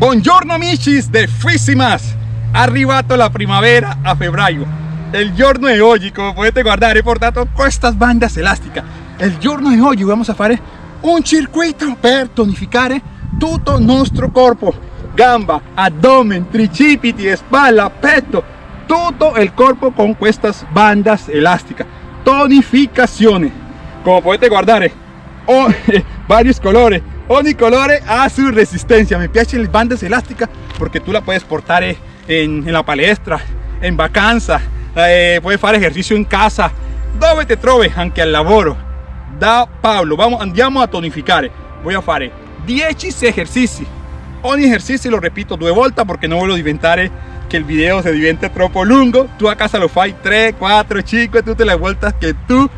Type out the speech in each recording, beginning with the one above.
Buongiorno amicis de Fisimas Arrivato la primavera a febbraio El giorno de hoy, como puedes guardar, he portato estas bandas elásticas. El giorno de hoy vamos a fare un circuito per tonificare tutto il nostro corpo. Gamba, abdomen, tricipiti, espalda, petto. Todo el cuerpo con estas bandas elásticas. Tonificazione Como puedes guardar, oh, varios colores Ogni colore ha su resistencia. Me piacen las bandas elásticas porque tú la puedes portar en, en la palestra, en vacanza, eh, puedes hacer ejercicio en casa, dove te troves, anche al lavoro. Da Pablo, vamos, andiamo a tonificar. Voy a fare 10 ejercicios. Ogni ejercicio lo repito due volte porque no voglio diventare que el video se divente troppo lungo. Tú a casa lo fai 3, 4, 5, tutte le vueltas que tú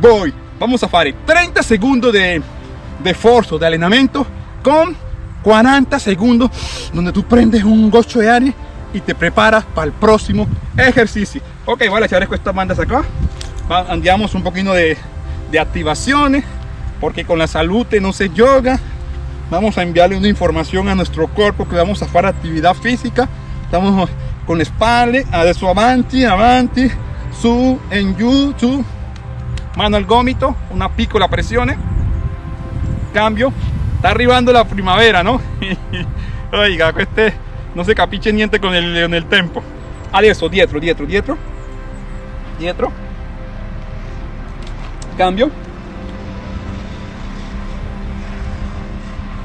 voy. Vamos a fare 30 segundos de de esfuerzo, de entrenamiento con 40 segundos donde tú prendes un gocho de aire y te preparas para el próximo ejercicio. Ok, voy a echar estas bandas acá. Andamos un poquito de, de activaciones porque con la salud no se yoga. Vamos a enviarle una información a nuestro cuerpo que vamos a hacer actividad física. Estamos con espalda, adesso avanti, avanti, su, en su, mano al gómito, una piccola presión cambio. Está arribando la primavera no oiga este no se capiche niente con el, con el tempo. Adesso dietro dietro dietro. Dietro. Cambio.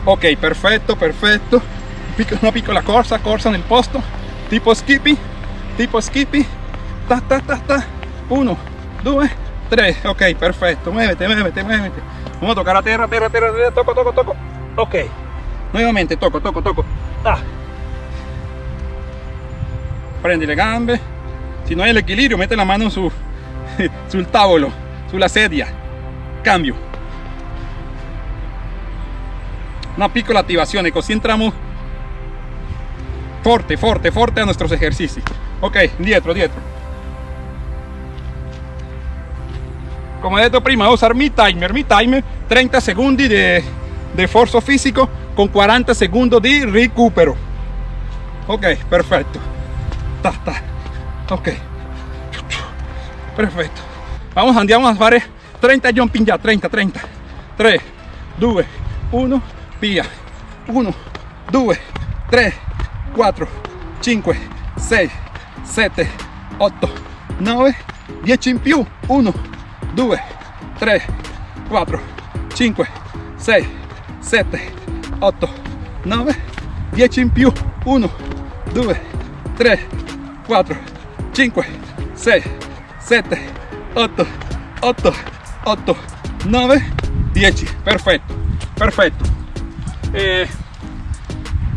Ok perfecto perfetto una piccola corsa corsa nel posto. Tipo skippy tipo skippy. Ta ta ta ta. 1 2 3 ok perfecto. Muévete muévete muévete Vamos a tocar a tierra, tierra, tierra, tierra, toco, toco, toco. Ok. Nuevamente, toco, toco, toco. Ah. Le gambe. Si no hay el equilibrio, mete la mano su, sul tavolo, sulla sedia. Cambio. Una piccola attivazione, così entramos forte, forte, forte a nuestros ejercicios. Ok, dietro, dietro. Como he dicho prima, voy a usar mi timer, mi timer 30 segundos de, de esfuerzo físico con 40 segundos de recupero. Ok, perfecto. Ta, ta. Ok. Perfecto. Vamos, andiamo a fare 30 jumping ya, 30, 30. 3, 2, 1, via. 1, 2, 3, 4, 5, 6, 7, 8, 9, 10 in più. 1, 2 3 4 5 6 7 8 9 10 in più. 1 2 3 4 5 6 7 8 8 8 9 10 perfecto perfecto eh,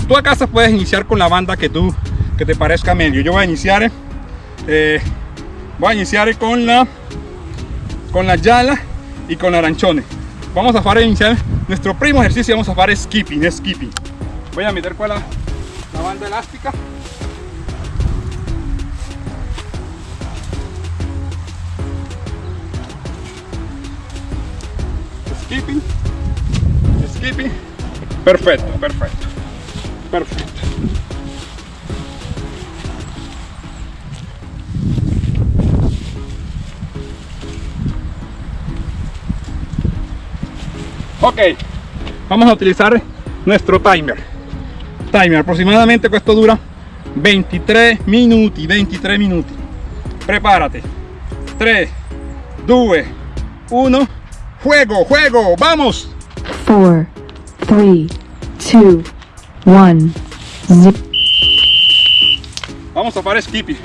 tú a casa puedes iniciar con la banda que tú que te parezca medio. Yo voy a iniciar eh, voy a iniciar con la con la yala y con aranchones vamos a hacer iniciar nuestro primo ejercicio vamos a hacer skipping skipping. Voy a meter con la, la banda elástica. Skipping skipping. Perfecto perfecto perfecto ok vamos a utilizar nuestro timer. Timer aproximadamente esto dura 23 minutos 23 minutos prepárate. 3 2 1 juego juego vamos. 4 3 2 1 vamos a hacer skipping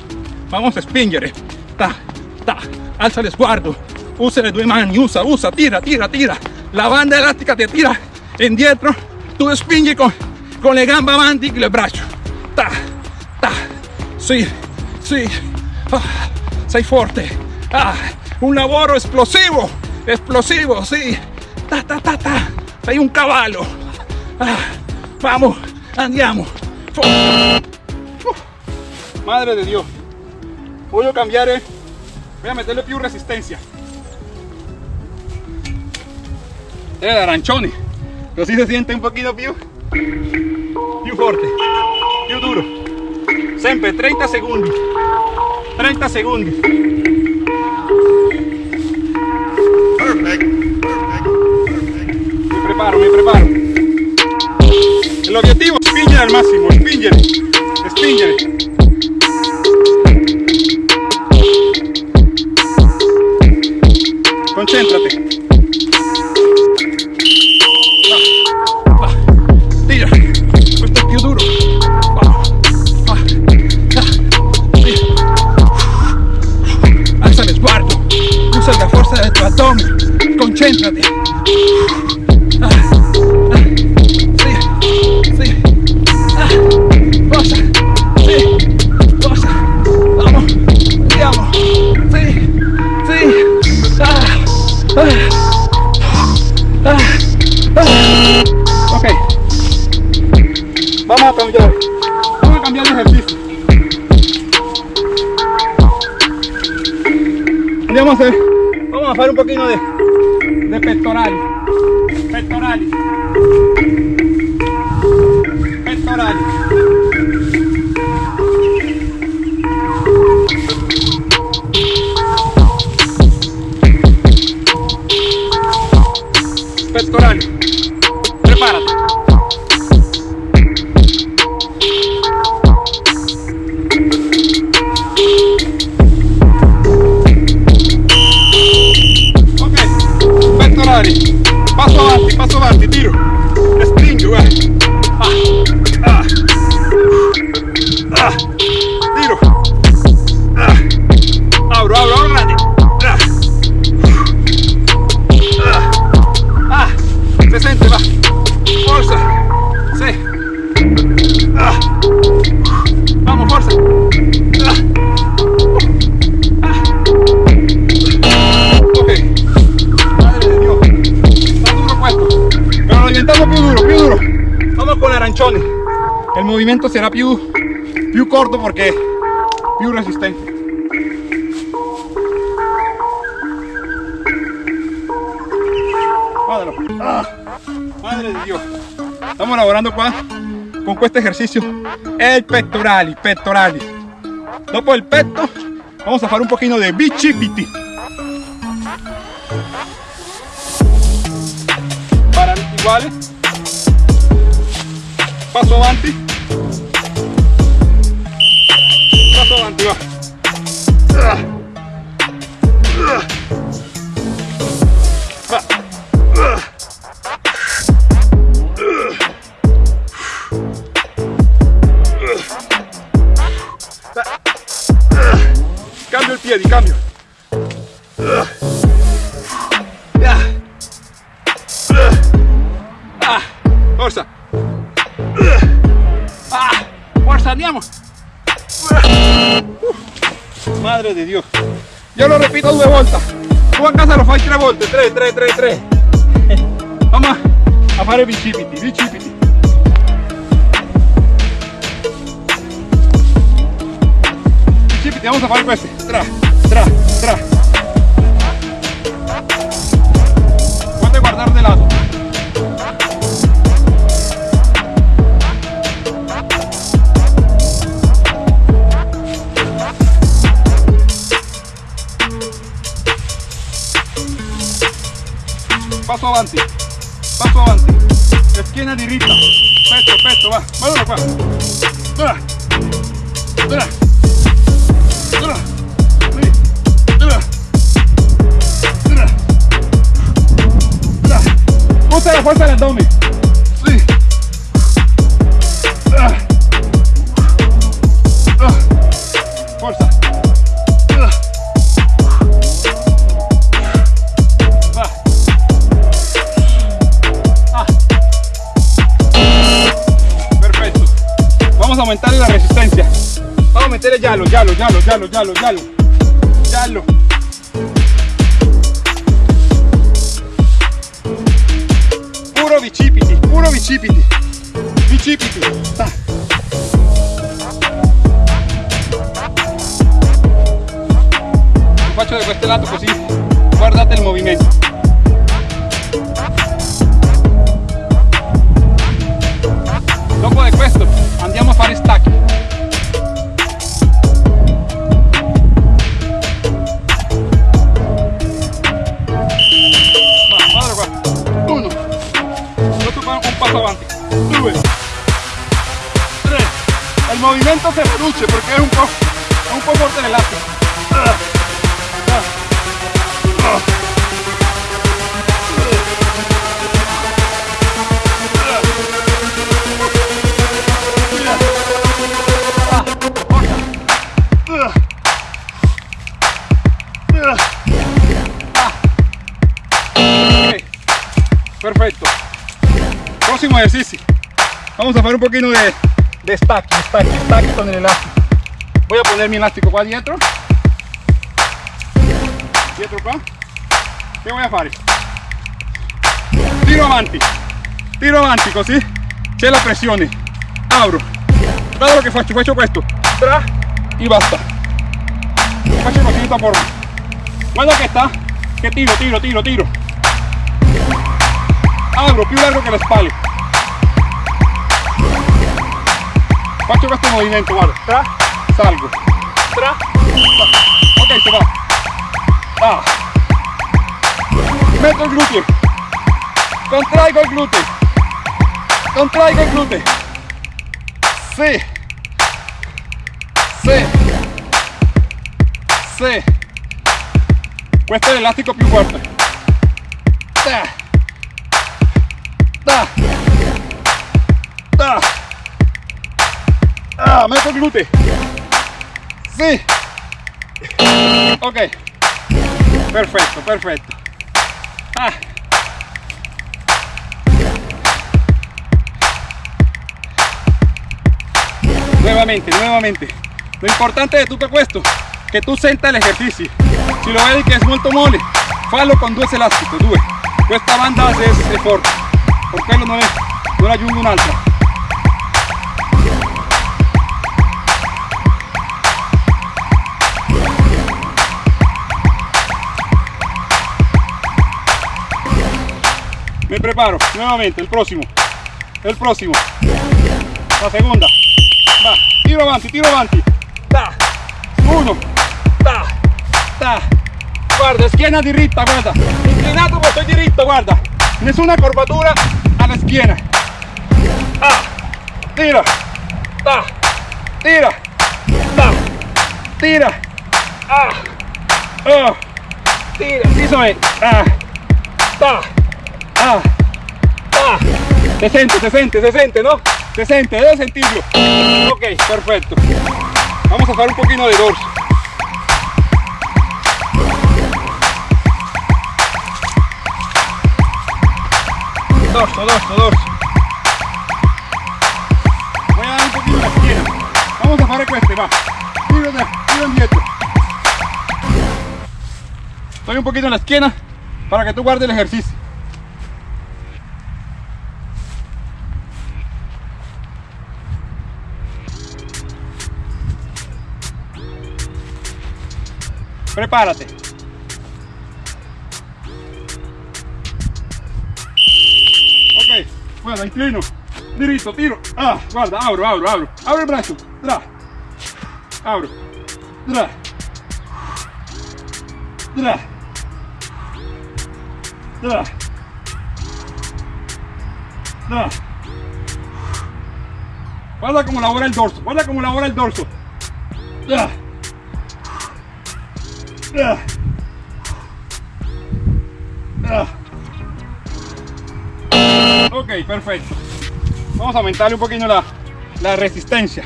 vamos a spingere ta ta alza el sguardo usa le due mani usa usa tira tira tira la banda elástica te tira indietro, tú spingi con, con le gambe avanti y le braccio. Ta, ta, sí, sí, ah, sei forte. Ah, un lavoro explosivo, explosivo, sí. Ta, ta, ta, ta, sei un caballo. Ah, vamos, andiamo. madre de Dios. Voy a cambiar, eh. voy a meterle più resistencia. De arancioni così se siente un poquito più più forte più duro. Sempre 30 secondi 30 secondi Perfect. mi preparo mi preparo. El objetivo es spingere al máximo spingere spingere Vamos a cambiar. Vamos a cambiar de ejercicio. Andiamo a hacer, vamos a hacer un poquito de, de pectorales. Pectorales. Pectorales. Será più, più corto porque più resistente. Ah, madre de Dios. Estamos lavorando qua con questo ejercicio el pectorali, pectorali. Dopo el petto vamos a fare un pochino de bicipiti. para iguales paso avanti paso avanti va casa lo fai tre volte. Tre, tre, tre, tre. Vamos a fare bicipiti, bicipiti. Bicipiti, vamos a fare questi. Tra, tra, tra. Avanti, paso avanti, schiena diritta, petto, petto, va, guardalo qua. Dura, dura, dura, dura, dura. Dura. Usa la fuerza del abdomen. La resistencia. Vamos a meter el yalo, yalo, yalo, yalo, yalo, yalo. Yalo. Puro bicipiti, puro bicipiti. Bicipiti. Ta. Lo faccio da questo lato così guardate il movimento. Dopo di questo andiamo a fare stacchi. Avanti. Due. Tre. El movimiento se reduce porque es un po', es un po' fuerte un poquito de, de stack, stack, stack con el elástico. Voy a poner mi elástico qua dietro. Dietro qua. Che voy a fare? Tiro avanti. Tiro avanti così c'è la pressione. Apro. Guarda lo che faccio, faccio questo. Tra y basta. Faccio così di questa forma. Guarda che sta. Che tiro, tiro, tiro, tiro. Apro più largo che le spalle. Faccio questo movimento, guarda. Tra, salgo. Tra, salgo. Ok, se va. Ah. Metto il gluteo. Contraigo il gluteo. Contraigo il gluteo. Sì. Sì. Sì. Questo è l'elastico più forte. Da. Da. Da. Ah, metto il gluteo. Sì. Ok. Perfetto, perfetto. Ah. Nuevamente, nuevamente. Lo importante de tutto questo che tu senta l'esercizio. Si lo vedi che è molto mole, fallo con due elastici, due. Questa banda è, è forte, per quello non, è, non aggiungo un'altra. Preparo nuevamente, el próximo, el próximo, la segunda, va, tiro avanti, tiro avanti, ta, uno, ta, ta, guarda, schiena diritta, guarda, inclinato ma estoy diritto, guarda, nessuna curvatura alla schiena, ah, tira, ta, tira, ta, tira, ah, oh, tira, soy, ah, ta, Ah, ah, se sente, se sente, se sente, ¿no? Se sente, debe sentirlo. Ok, perfecto. Vamos a hacer un poquito de dorso. Dorso, dorso, dorso. Voy a dar un poquito la esquina. Vamos a hacer este, va. Tiro, de, tiro indietro. Estoy un poquito en la esquina para que tú guardes el ejercicio. Prepárate. Ok, guarda, inclino, diritto, tiro. Ah, guarda, apro, apro, apro. Apro il braccio, tra. Apro, tra. Tra. Tra. Tra. Guarda cómo labora el dorso, guarda cómo labora el dorso. Tra. Ok, perfecto. Vamos a aumentarle un poquito la, la resistencia.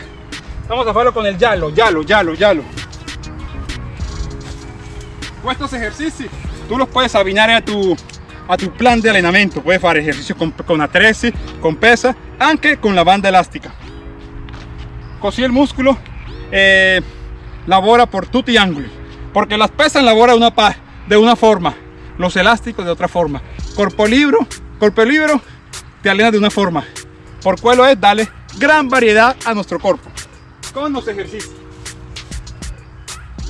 Vamos a hacerlo con el yalo, yalo, yalo, yalo. Estos ejercicios tú los puedes abinar a tu, a tu plan de entrenamiento. Puedes hacer ejercicios con, con con pesa, anche con la banda elástica. Così el músculo eh, lavora por tutti gli angoli. Porque las pesas lavora una de una forma, los elásticos de otra forma. Corpo libro, corpo libro te alena de una forma. Por quello es darle gran variedad a nuestro cuerpo. Con los ejercicios.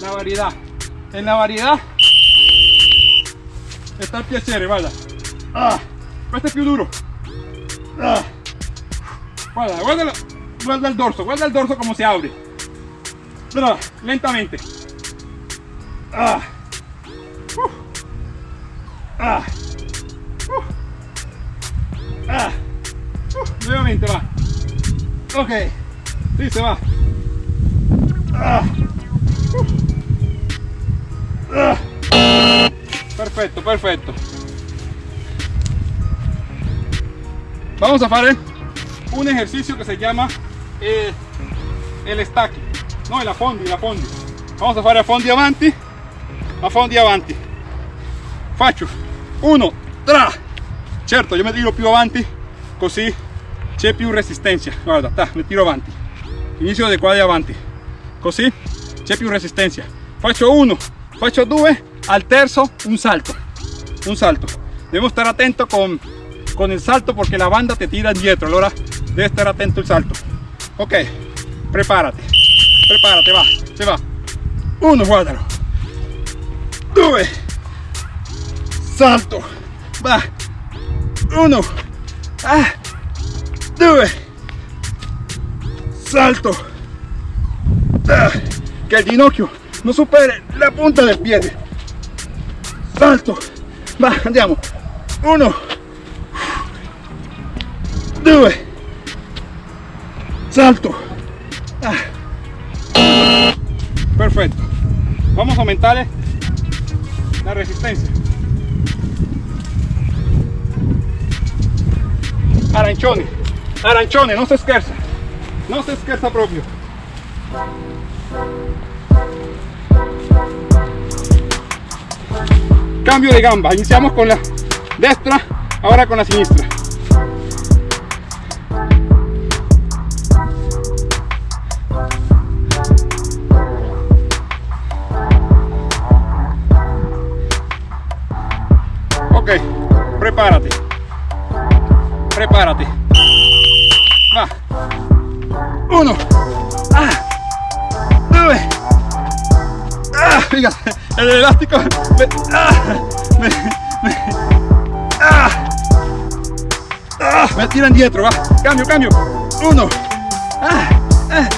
La variedad. En la variedad está el piacere, guarda. Ah, questo è più duro. Ah, Guarda, guarda, guarda el dorso, guarda el dorso como se abre. Lentamente. Ah. Uh. Ah. Ah. Uh. Nuevamente va. Ok. Se va. Ah. Ah. Perfecto, perfecto. Vamos a hacer un ejercicio que se llama eh, el stacking. No, el affondi, el affondi. Vamos a fare affondi avanti, affondi avanti. Faccio uno, tra. Certo, io mi tiro più avanti, così c'è più resistenza. Guarda, ta, mi tiro avanti. Inizio di qua di avanti. Così c'è più resistenza. Faccio uno, faccio due, al terzo un salto. Un salto. Devo stare attento con, con il salto perché la banda ti tira indietro. Allora devi stare attento al salto. Ok, preparati. Preparati, va, se va. Uno, guardalo. Due. Salto. Va. Uno. Ah. Due. Salto. Ah. Que el ginocchio non superi la punta del piede. Salto. Va, andiamo. Uno. Due. Salto. Ah. Perfecto. Vamos a aumentar la resistencia. Arancione, arancione, no se scherza, no se scherza proprio. Cambio de gamba, iniciamos con la destra, ahora con la sinistra. Prepárate. Va. Uno. Ah. Due. Ah, fíjate, el elástico me, ah, me, me, ah, ah, me tira indietro, va. Cambio, cambio. Uno. Ah, ah,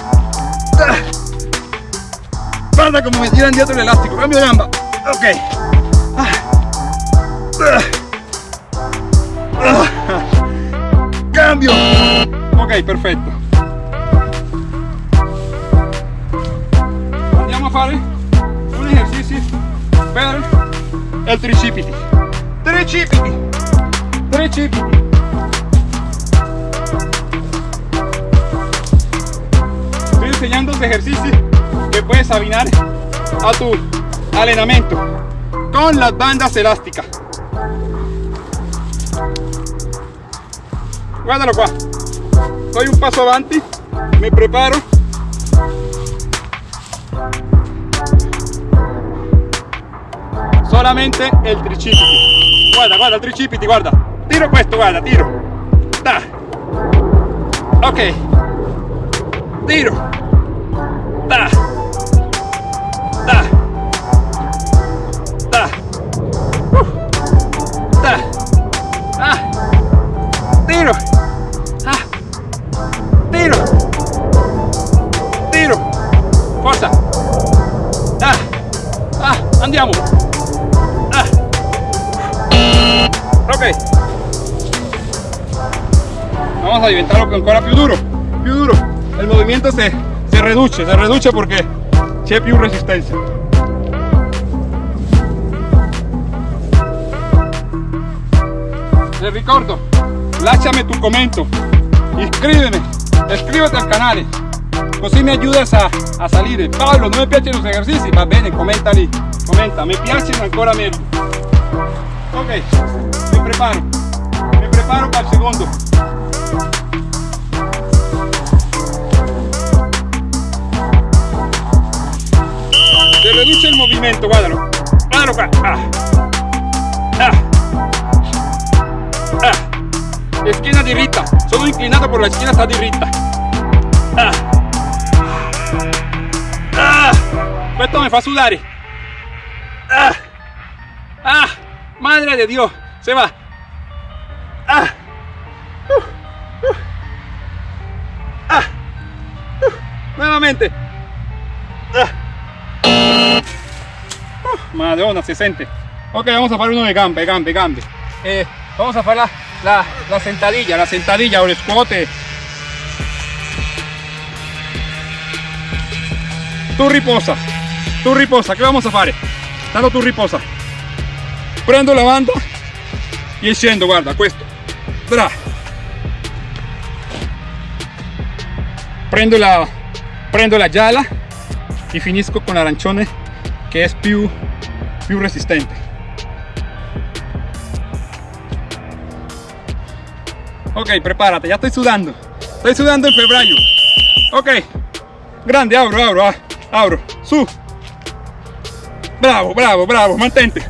ah. Guarda como me tira indietro el elástico. Cambio de gamba. Ok. Ah. Ah. Ok, perfetto. Andiamo a fare un esercizio per il tricipiti. Tricipiti. Tricipiti. Estoy enseñando ejercicios que puedes afinar a tu entrenamiento con las bandas elásticas. Guardalo qua. Doy un paso avanti, me preparo. Solamente el tricipiti. Guarda, guarda, il tricipiti, guarda. Tiro questo, guarda, tiro. Da. Ok. Tiro. Da. Ancora più duro. Più duro. El movimiento se, se reduce, se reduce porque c'è più resistencia. Te ricordo, lasciami tu commento, iscríbeme, iscríbete al canale, così mi ayudas a, a salire. Paolo, non mi piacciono los ejercicios, va bene, comenta lì, comenta, mi piacciono ancora meglio. Ok, mi preparo, mi preparo para el segundo. Se reduce el movimiento, guardalo qua. Ah. Ah. Ah. Esquina diritta, sono inclinato por la esquina sta diritta. Ah. Ah. Questo mi fa sudare. Ah. Ah. Madre de Dios, se va. Ah. Lentamente. Ah. Uh, Madonna, se. Ok, vamos a hacer uno de gambe, gambe, gambe. Eh, vamos a hacer la, la, la sentadilla, la sentadilla o el squat. Tu riposa, tu riposa, che vamos a fare? Tanto tu riposa. Prendo la banda e scendo, guarda, questo. Bra. Prendo la, prendo la gialla e finisco con l'arancione che è più, più resistente. Ok, prepárate, ya estoy sudando. Estoy sudando en febbraio. Ok, grande, abro, abro, ah, abro, su. Bravo, bravo, bravo, mantente.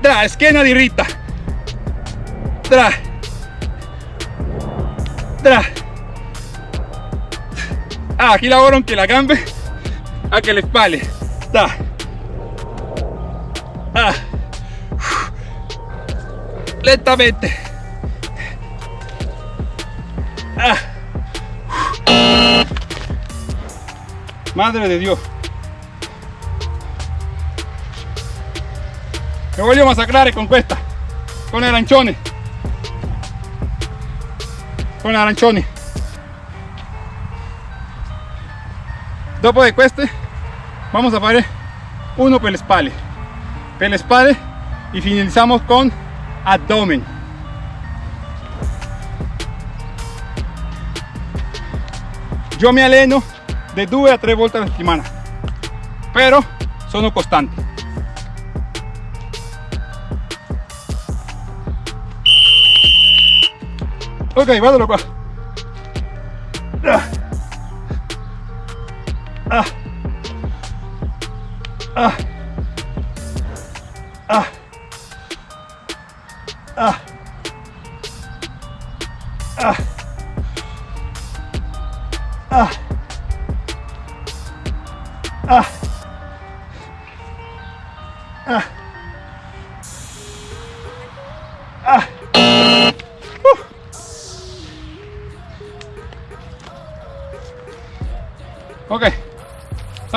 Tra, schiena diritta. Tra. Tra. Ah, aquí lavoro anche la gambe, anche le spalle. Da. Ah. Lentamente. Ah. Madre de Dios. Me voglio massacrare con questa. Con arancioni. Con arancioni. Dopo de queste vamos a fare uno per le spalle. Per le spalle y finalizamos con abdomen. Yo me alleno de 2 a 3 volte alla settimana, però sono costante. Ok, guardalo qua. Ah. Ah.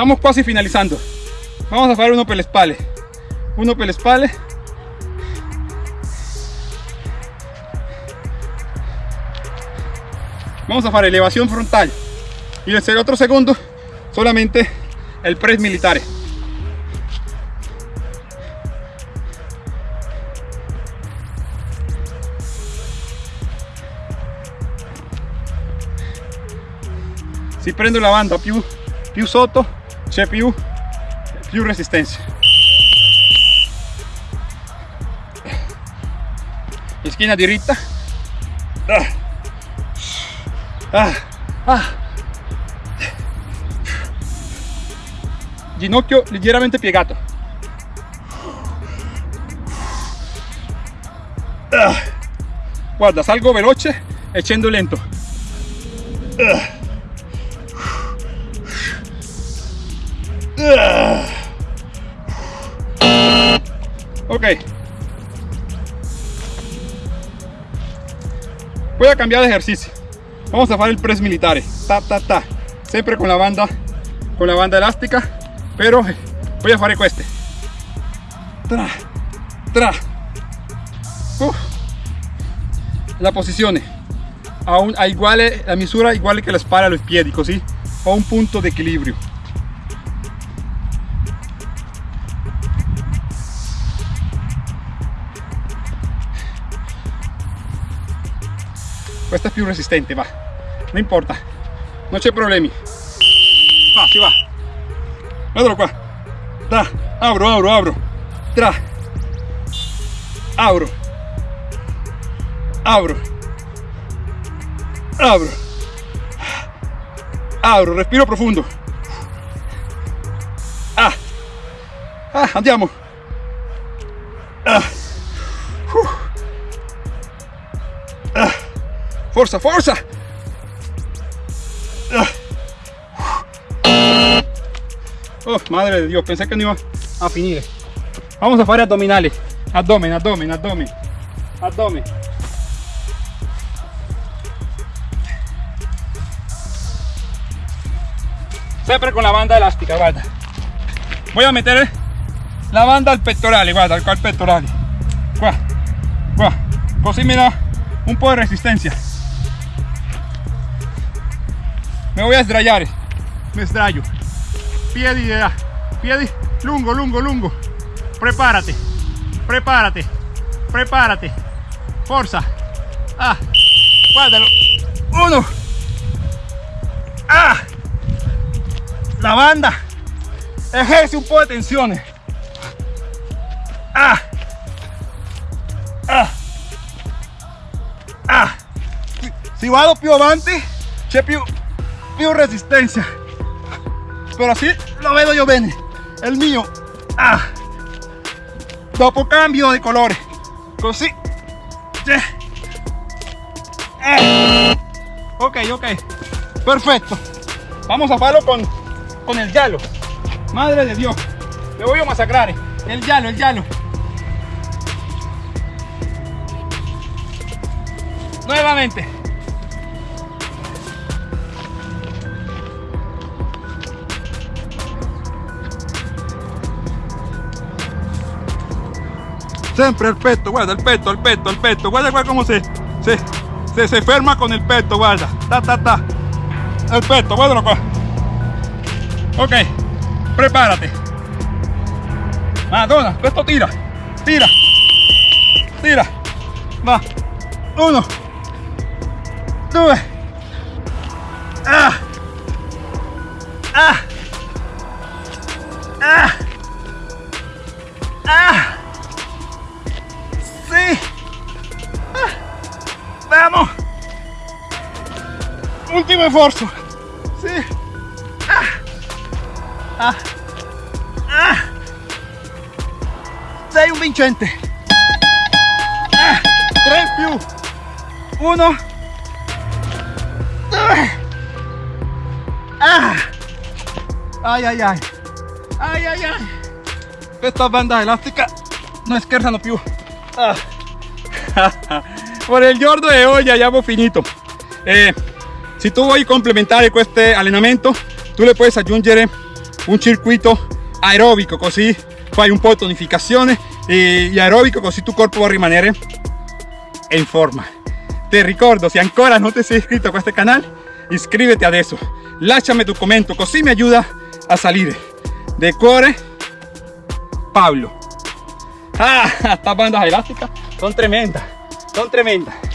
Estamos quasi finalizando. Vamos a fare uno per le spalle. Uno per le spalle. Vamos a fare elevación frontal. Y el otro segundo, solamente el press militare. si prendo la banda più, più sotto c'è più, più resistenza schiena diritta ah. Ah. Ah. ginocchio leggermente piegato Ah. guarda salgo veloce e lento Ok. Voy a cambiar de ejercicio. Vamos a hacer el press militar. Ta, ta, ta. Siempre con la banda, con la banda elástica. Pero voy a hacer este. Tra, tra. La posición. A, un, a iguale, la misura igual que la espalda a los pies, così. Ho un punto de equilibrio. Questa è più resistente va. Non importa. Non c'è problemi va si va. Guardalo qua da apro apro apro tra apro apro apro apro respiro profondo ah, ah andiamo. Ah. Forza, forza! Oh, madre de Dios, pensé que no iba a finire. Vamos a fare addominali. Abdomen, abdomen, abdomen. Abdomen. Sempre con la banda elástica, guarda. Voy a meter la banda al pectorale, guarda, al pectorale. Qua, qua. Così me da un po' de resistencia. Me voy a sdraiare. Me sdraio. Piedi de lungo, lungo, lungo. Prepárate. Prepárate. Prepárate. Forza. Ah. Guardalo. Uno. Ah. La banda. Ejerce un po' de tensione. Ah. Ah. Ah. Si vado più avanti, c'è più, più resistencia. Pero así lo vedo yo bene. El mio. Ah. Dopo cambio de colore. Così. Eh. Ok, ok. Perfecto. Vamos a farlo con, con el giallo. Madre de Dios. Le voy a masacrar. El giallo, el giallo. Nuevamente. Siempre el peto, guarda, el peto, el peto, el peto. Guarda, guarda cómo se, se, se, se ferma con el peto, guarda. Ta, ta, ta. El peto, guárdalo qua. Ok, prepárate. Madonna, questo tira, tira, tira. Va. Uno. Ah. Ah. Esfuerzo. Sí. Ah. Ah. Ah. Sei un vincente. Ah. Tre più. Uno. Due. Ah. Ay, ay, ay. Ay, ay, ay. Questa banda elastica non scherzano più. Ah. Por il giorno di oggi abbiamo finito. Eh, se tu vuoi complementare questo allenamento, tu le puoi aggiungere un circuito aerobico, così fai un po' di tonificazione e aerobico, così tu corpo va a rimanere in forma. Te ricordo, se ancora non ti sei iscritto a questo canale, iscriviti adesso. Lasciami tu commento, così mi aiuta a salire. De cuore, Pablo. Ah, esta banda elástica son tremendas, son tremendas.